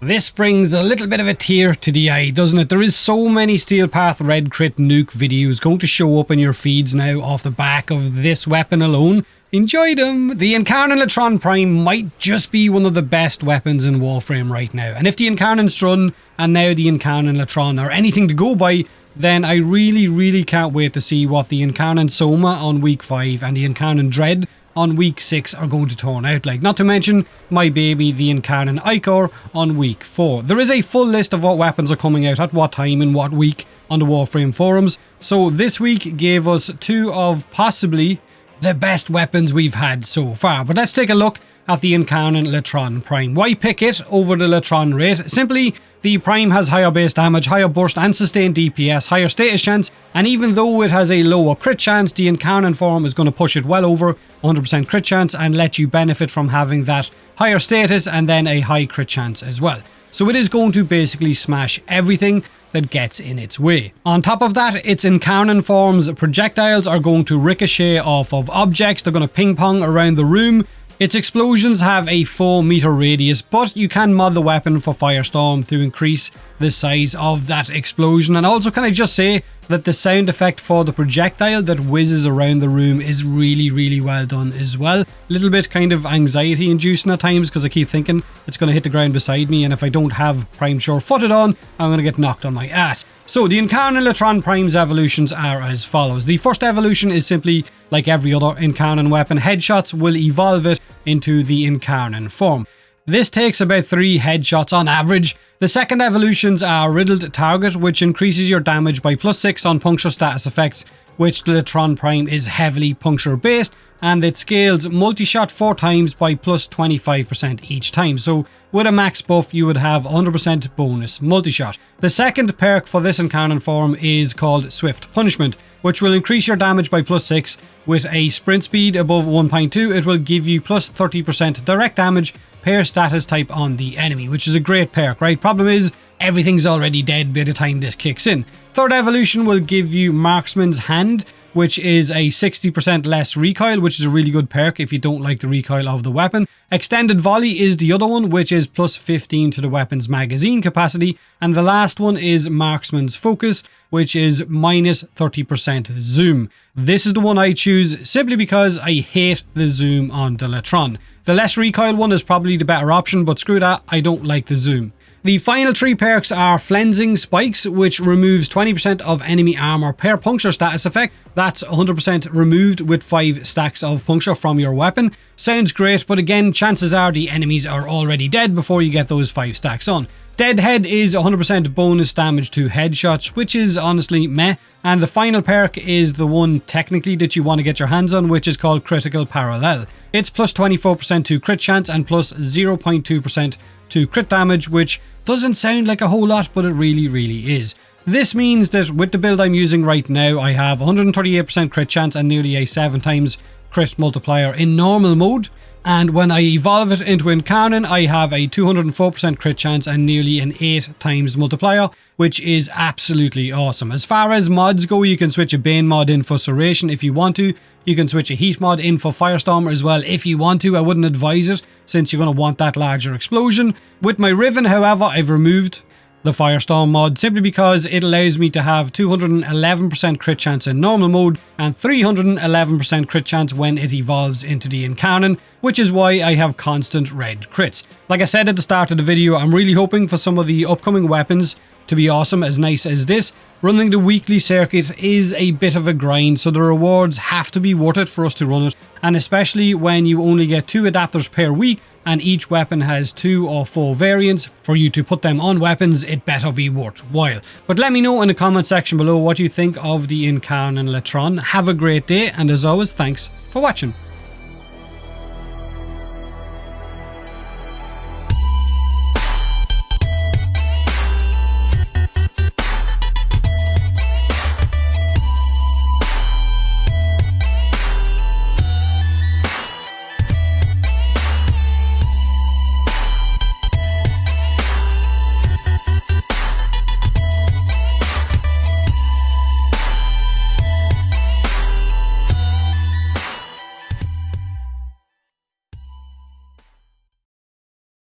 This brings a little bit of a tear to the eye, doesn't it? There is so many Steel Path Red Crit Nuke videos going to show up in your feeds now off the back of this weapon alone. Enjoy them! The Incarnon Latron Prime might just be one of the best weapons in Warframe right now. And if the Incarnon Strun and now the Incarnon Latron are anything to go by, then I really, really can't wait to see what the Incarnon Soma on week 5 and the Incarnon Dread on week 6 are going to turn out like. Not to mention my baby, the Incarnon Ichor, on week 4. There is a full list of what weapons are coming out at what time in what week on the Warframe forums. So this week gave us two of possibly the best weapons we've had so far. But let's take a look at the Incarnon Latron Prime. Why pick it over the Latron Wraith? Simply, the Prime has higher base damage, higher burst and sustained DPS, higher status chance, and even though it has a lower crit chance, the Incarnon form is going to push it well over 100% crit chance and let you benefit from having that higher status and then a high crit chance as well. So it is going to basically smash everything that gets in its way. On top of that, its Incarnon form's projectiles are going to ricochet off of objects, they're going to ping pong around the room, its explosions have a 4 meter radius, but you can mod the weapon for Firestorm to increase the size of that explosion. And also, can I just say that the sound effect for the projectile that whizzes around the room is really, really well done as well. A little bit kind of anxiety inducing at times because I keep thinking it's going to hit the ground beside me, and if I don't have Prime Sure footed on, I'm going to get knocked on my ass. So the Incarnon Latron Prime's evolutions are as follows. The first evolution is simply like every other Incarnon weapon, headshots will evolve it into the Incarnon form. This takes about 3 headshots on average. The second evolutions are Riddled Target, which increases your damage by plus 6 on puncture status effects, which the Latron Prime is heavily puncture based, and it scales multi-shot 4 times by plus 25% each time. So with a max buff, you would have 100% bonus multi-shot. The second perk for this Incarnon form is called Swift Punishment, which will increase your damage by plus 6. With a sprint speed above 1.2, it will give you plus 30% direct damage per status type on the enemy, which is a great perk, right? Problem is, everything's already dead by the time this kicks in. Third evolution will give you Marksman's Hand, which is a 60% less recoil, which is a really good perk if you don't like the recoil of the weapon. Extended Volley is the other one, which is plus 15 to the weapon's magazine capacity. And the last one is Marksman's Focus, which is minus 30% zoom. This is the one I choose simply because I hate the zoom on the Latron. The less recoil one is probably the better option, but screw that, I don't like the zoom. The final three perks are Flensing Spikes, which removes 20% of enemy armor per puncture status effect. That's 100% removed with 5 stacks of puncture from your weapon. Sounds great, but again, chances are the enemies are already dead before you get those 5 stacks on. Deadhead is 100% bonus damage to headshots, which is honestly meh. And the final perk is the one technically that you want to get your hands on, which is called Critical Parallel. It's plus 24% to crit chance and plus 0.2% to crit damage, which doesn't sound like a whole lot, but it really, really is. This means that with the build I'm using right now, I have 138% crit chance and nearly a 7 times crit multiplier in normal mode. And when I evolve it into Incarnon, I have a 204% crit chance and nearly an 8 times multiplier, which is absolutely awesome. As far as mods go, you can switch a Bane mod in for Serration if you want to. You can switch a Heat mod in for Firestorm as well if you want to. I wouldn't advise it since you're going to want that larger explosion. With my Riven, however, I've removed the Firestorm mod simply because it allows me to have 211% crit chance in normal mode and 311% crit chance when it evolves into the Incarnon, which is why I have constant red crits. Like I said at the start of the video, I'm really hoping for some of the upcoming weapons to be awesome as nice as this. Running the weekly circuit is a bit of a grind, so the rewards have to be worth it for us to run it, and especially when you only get two adapters per week, and each weapon has two or four variants. For you to put them on weapons, it better be worthwhile. But let me know in the comment section below what you think of the Incarnon Latron. Have a great day, and as always, thanks for watching.